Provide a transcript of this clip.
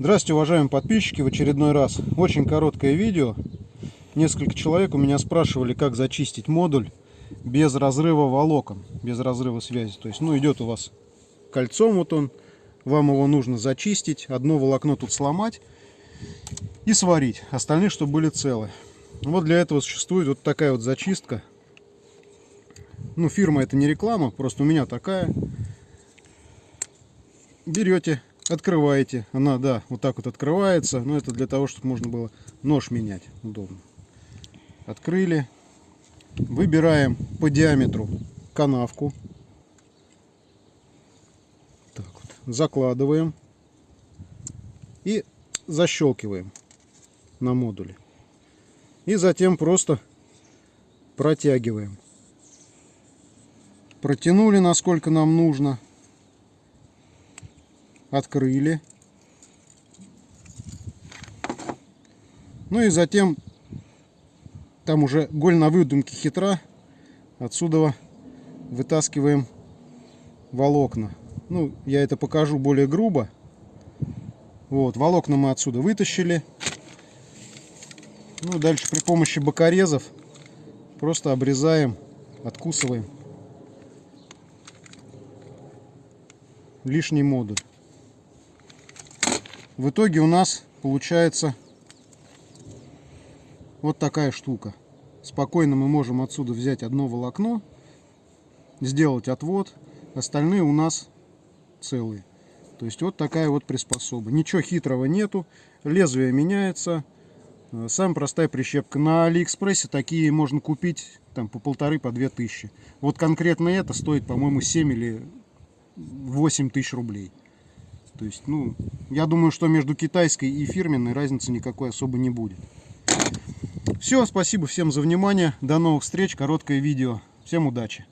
Здравствуйте, уважаемые подписчики, в очередной раз. Очень короткое видео. Несколько человек у меня спрашивали, как зачистить модуль без разрыва волокон, без разрыва связи. То есть, ну, идет у вас кольцом, вот он, вам его нужно зачистить, одно волокно тут сломать и сварить, остальные, чтобы были целы. Вот для этого существует вот такая вот зачистка. Ну, фирма это не реклама, просто у меня такая. Берете открываете. Она, да, вот так вот открывается. Но это для того, чтобы можно было нож менять. Удобно. Открыли. Выбираем по диаметру канавку. Так вот. Закладываем. И защелкиваем на модуле. И затем просто протягиваем. Протянули, насколько нам нужно открыли. Ну и затем, там уже голь на выдумке хитра, отсюда вытаскиваем волокна. Ну, я это покажу более грубо. Вот, волокна мы отсюда вытащили. Ну, дальше при помощи бокорезов просто обрезаем, откусываем лишний модуль. В итоге у нас получается вот такая штука. Спокойно мы можем отсюда взять одно волокно, сделать отвод, остальные у нас целые. То есть вот такая вот приспособа. Ничего хитрого нету, лезвие меняется. Э, самая простая прищепка. На Алиэкспрессе такие можно купить там по полторы, по две тысячи. Вот конкретно это стоит, по-моему, 7 или 8 тысяч рублей. То есть, ну, я думаю, что между китайской и фирменной разницы никакой особо не будет. Все, спасибо всем за внимание. До новых встреч. Короткое видео. Всем удачи.